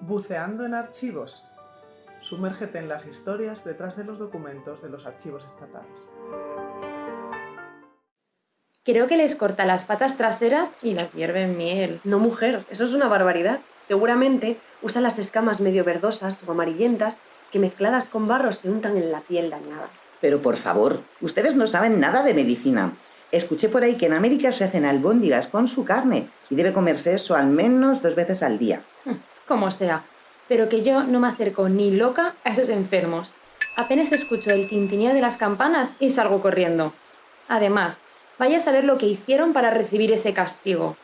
Buceando en archivos. Sumérgete en las historias detrás de los documentos de los archivos estatales. Creo que les corta las patas traseras y las hierve en miel. No, mujer, eso es una barbaridad. Seguramente usa las escamas medio verdosas o amarillentas que mezcladas con barro se untan en la piel dañada. Pero por favor, ustedes no saben nada de medicina. Escuché por ahí que en América se hacen albóndigas con su carne y debe comerse eso al menos dos veces al día. Como sea, pero que yo no me acerco ni loca a esos enfermos. Apenas escucho el tintineo de las campanas y salgo corriendo. Además, vaya a saber lo que hicieron para recibir ese castigo.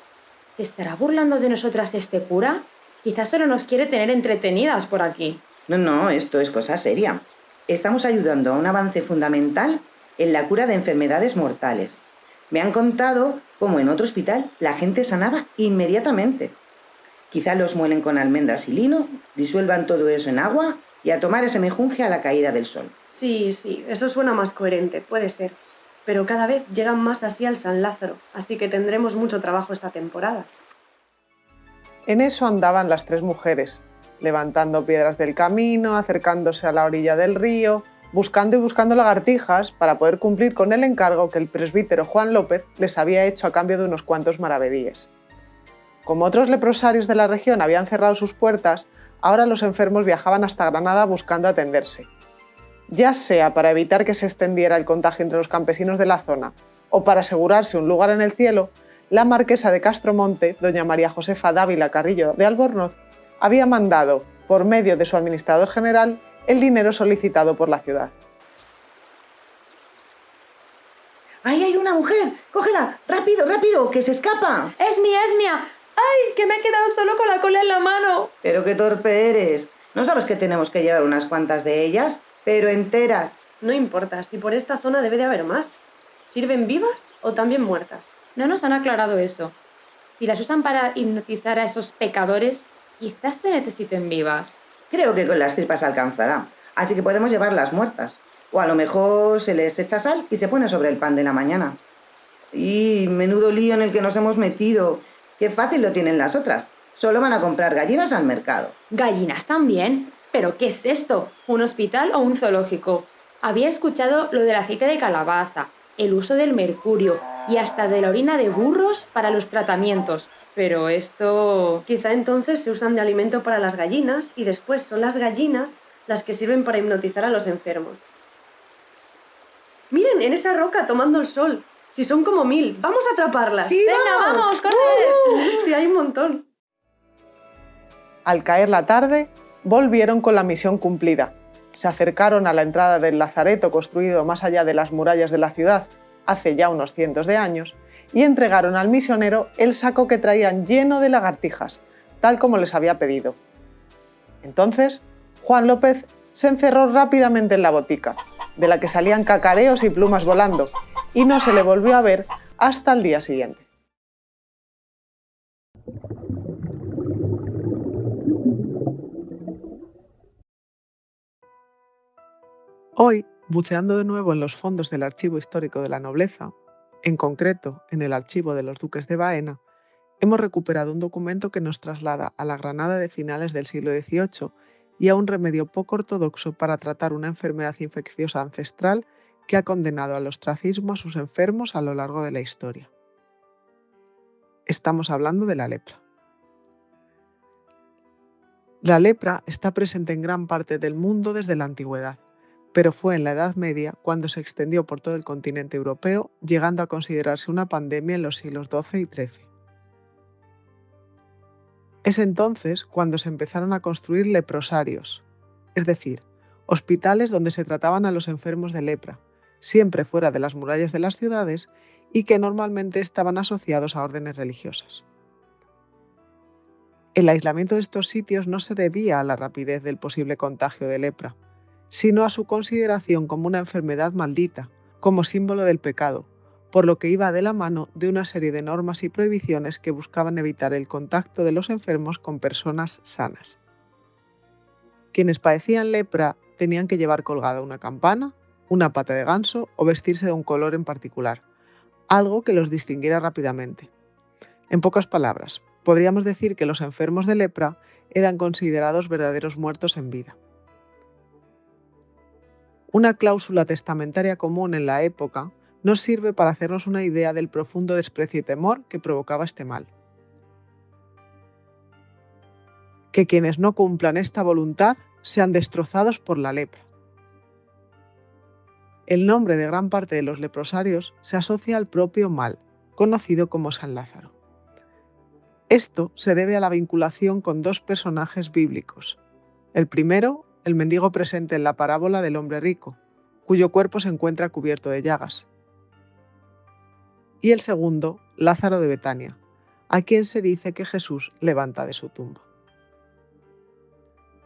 ¿Se estará burlando de nosotras este cura? Quizás solo nos quiere tener entretenidas por aquí. No, no, esto es cosa seria. Estamos ayudando a un avance fundamental en la cura de enfermedades mortales. Me han contado cómo en otro hospital la gente sanaba inmediatamente. Quizá los muelen con almendras y lino, disuelvan todo eso en agua y a tomar ese mejunje a la caída del sol. Sí, sí, eso suena más coherente, puede ser. Pero cada vez llegan más así al San Lázaro, así que tendremos mucho trabajo esta temporada. En eso andaban las tres mujeres, levantando piedras del camino, acercándose a la orilla del río, buscando y buscando lagartijas para poder cumplir con el encargo que el presbítero Juan López les había hecho a cambio de unos cuantos maravedíes. Como otros leprosarios de la región habían cerrado sus puertas, ahora los enfermos viajaban hasta Granada buscando atenderse. Ya sea para evitar que se extendiera el contagio entre los campesinos de la zona o para asegurarse un lugar en el cielo, la marquesa de Castromonte, doña María Josefa Dávila Carrillo de Albornoz, había mandado, por medio de su administrador general, el dinero solicitado por la ciudad. ¡Ahí hay una mujer! ¡Cógela! ¡Rápido, rápido! ¡Que se escapa! ¡Es mía, es mía! ¡Ay, que me he quedado solo con la cola en la mano! Pero qué torpe eres. ¿No sabes que tenemos que llevar unas cuantas de ellas? Pero enteras. No importa, si por esta zona debe de haber más. ¿Sirven vivas o también muertas? No nos han aclarado eso. Si las usan para hipnotizar a esos pecadores, quizás se necesiten vivas. Creo que con las tripas alcanzará, así que podemos llevarlas muertas. O a lo mejor se les echa sal y se pone sobre el pan de la mañana. Y menudo lío en el que nos hemos metido. Qué fácil lo tienen las otras. Solo van a comprar gallinas al mercado. ¿Gallinas también? ¿Pero qué es esto? ¿Un hospital o un zoológico? Había escuchado lo del aceite de calabaza, el uso del mercurio y hasta de la orina de burros para los tratamientos. Pero esto... Quizá entonces se usan de alimento para las gallinas y después son las gallinas las que sirven para hipnotizar a los enfermos. Miren, en esa roca tomando el sol. Si son como mil, vamos a atraparlas. Sí, Venga, vamos, corre. Sí, hay un montón. Al caer la tarde, volvieron con la misión cumplida. Se acercaron a la entrada del lazareto construido más allá de las murallas de la ciudad, hace ya unos cientos de años, y entregaron al misionero el saco que traían lleno de lagartijas, tal como les había pedido. Entonces, Juan López se encerró rápidamente en la botica, de la que salían cacareos y plumas volando, y no se le volvió a ver hasta el día siguiente. Hoy, buceando de nuevo en los fondos del Archivo Histórico de la Nobleza, en concreto en el Archivo de los Duques de Baena, hemos recuperado un documento que nos traslada a la Granada de finales del siglo XVIII y a un remedio poco ortodoxo para tratar una enfermedad infecciosa ancestral que ha condenado al ostracismo a sus enfermos a lo largo de la historia. Estamos hablando de la lepra. La lepra está presente en gran parte del mundo desde la antigüedad, pero fue en la Edad Media cuando se extendió por todo el continente europeo, llegando a considerarse una pandemia en los siglos XII y XIII. Es entonces cuando se empezaron a construir leprosarios, es decir, hospitales donde se trataban a los enfermos de lepra, siempre fuera de las murallas de las ciudades y que normalmente estaban asociados a órdenes religiosas. El aislamiento de estos sitios no se debía a la rapidez del posible contagio de lepra, sino a su consideración como una enfermedad maldita, como símbolo del pecado, por lo que iba de la mano de una serie de normas y prohibiciones que buscaban evitar el contacto de los enfermos con personas sanas. Quienes padecían lepra tenían que llevar colgada una campana, una pata de ganso o vestirse de un color en particular, algo que los distinguiera rápidamente. En pocas palabras, podríamos decir que los enfermos de lepra eran considerados verdaderos muertos en vida. Una cláusula testamentaria común en la época nos sirve para hacernos una idea del profundo desprecio y temor que provocaba este mal. Que quienes no cumplan esta voluntad sean destrozados por la lepra. El nombre de gran parte de los leprosarios se asocia al propio mal, conocido como San Lázaro. Esto se debe a la vinculación con dos personajes bíblicos. El primero, el mendigo presente en la parábola del hombre rico, cuyo cuerpo se encuentra cubierto de llagas. Y el segundo, Lázaro de Betania, a quien se dice que Jesús levanta de su tumba.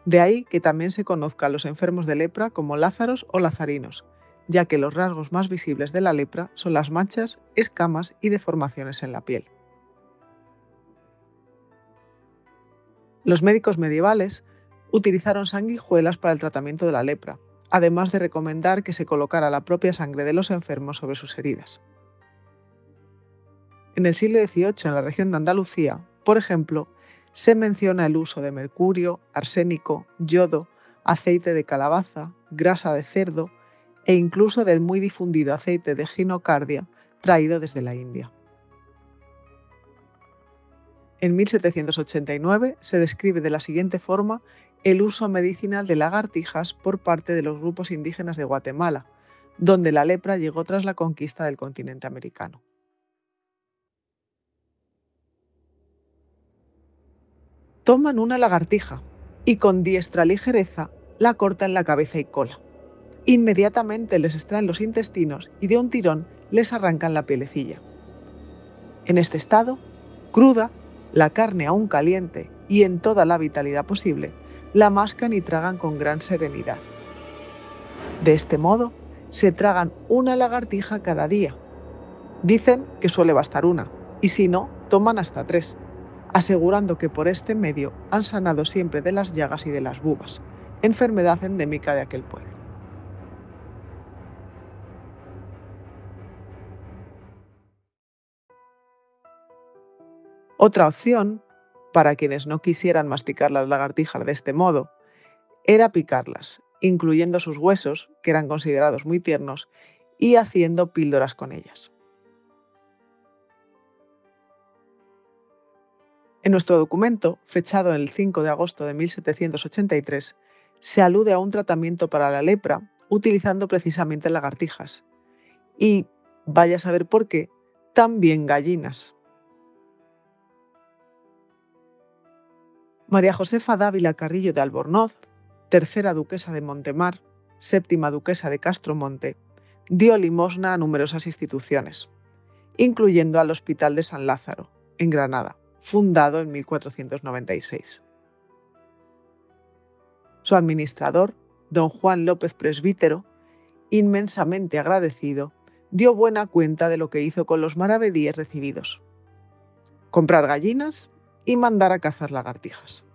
De ahí que también se conozca a los enfermos de lepra como Lázaros o Lazarinos, ya que los rasgos más visibles de la lepra son las manchas, escamas y deformaciones en la piel. Los médicos medievales utilizaron sanguijuelas para el tratamiento de la lepra, además de recomendar que se colocara la propia sangre de los enfermos sobre sus heridas. En el siglo XVIII, en la región de Andalucía, por ejemplo, se menciona el uso de mercurio, arsénico, yodo, aceite de calabaza, grasa de cerdo e incluso del muy difundido aceite de ginocardia traído desde la India. En 1789 se describe de la siguiente forma el uso medicinal de lagartijas por parte de los grupos indígenas de Guatemala, donde la lepra llegó tras la conquista del continente americano. Toman una lagartija y con diestra ligereza la cortan la cabeza y cola. Inmediatamente les extraen los intestinos y de un tirón les arrancan la pielecilla. En este estado, cruda, la carne aún caliente y en toda la vitalidad posible, la mascan y tragan con gran serenidad. De este modo, se tragan una lagartija cada día. Dicen que suele bastar una, y si no, toman hasta tres, asegurando que por este medio han sanado siempre de las llagas y de las bubas, enfermedad endémica de aquel pueblo. Otra opción, para quienes no quisieran masticar las lagartijas de este modo, era picarlas, incluyendo sus huesos, que eran considerados muy tiernos, y haciendo píldoras con ellas. En nuestro documento, fechado el 5 de agosto de 1783, se alude a un tratamiento para la lepra utilizando precisamente lagartijas. Y, vaya a saber por qué, también gallinas. María Josefa Dávila Carrillo de Albornoz, tercera duquesa de Montemar, séptima duquesa de Castromonte, dio limosna a numerosas instituciones, incluyendo al Hospital de San Lázaro, en Granada, fundado en 1496. Su administrador, don Juan López Presbítero, inmensamente agradecido, dio buena cuenta de lo que hizo con los maravedíes recibidos. Comprar gallinas y mandar a cazar lagartijas.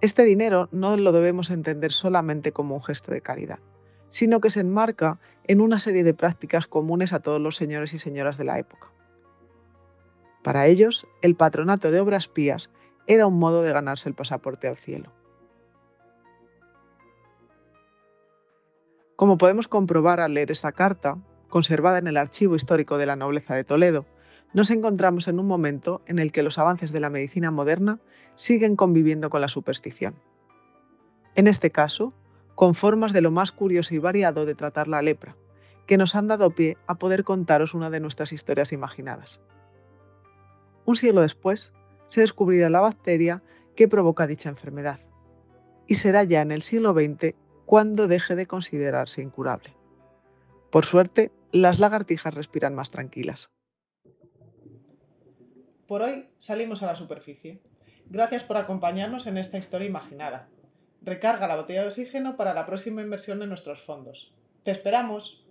Este dinero no lo debemos entender solamente como un gesto de caridad, sino que se enmarca en una serie de prácticas comunes a todos los señores y señoras de la época. Para ellos, el patronato de obras pías era un modo de ganarse el pasaporte al cielo. Como podemos comprobar al leer esta carta, conservada en el Archivo Histórico de la Nobleza de Toledo, nos encontramos en un momento en el que los avances de la medicina moderna siguen conviviendo con la superstición. En este caso, con formas de lo más curioso y variado de tratar la lepra, que nos han dado pie a poder contaros una de nuestras historias imaginadas. Un siglo después, se descubrirá la bacteria que provoca dicha enfermedad, y será ya en el siglo XX cuando deje de considerarse incurable. Por suerte, las lagartijas respiran más tranquilas. Por hoy salimos a la superficie. Gracias por acompañarnos en esta historia imaginada. Recarga la botella de oxígeno para la próxima inversión en nuestros fondos. ¡Te esperamos!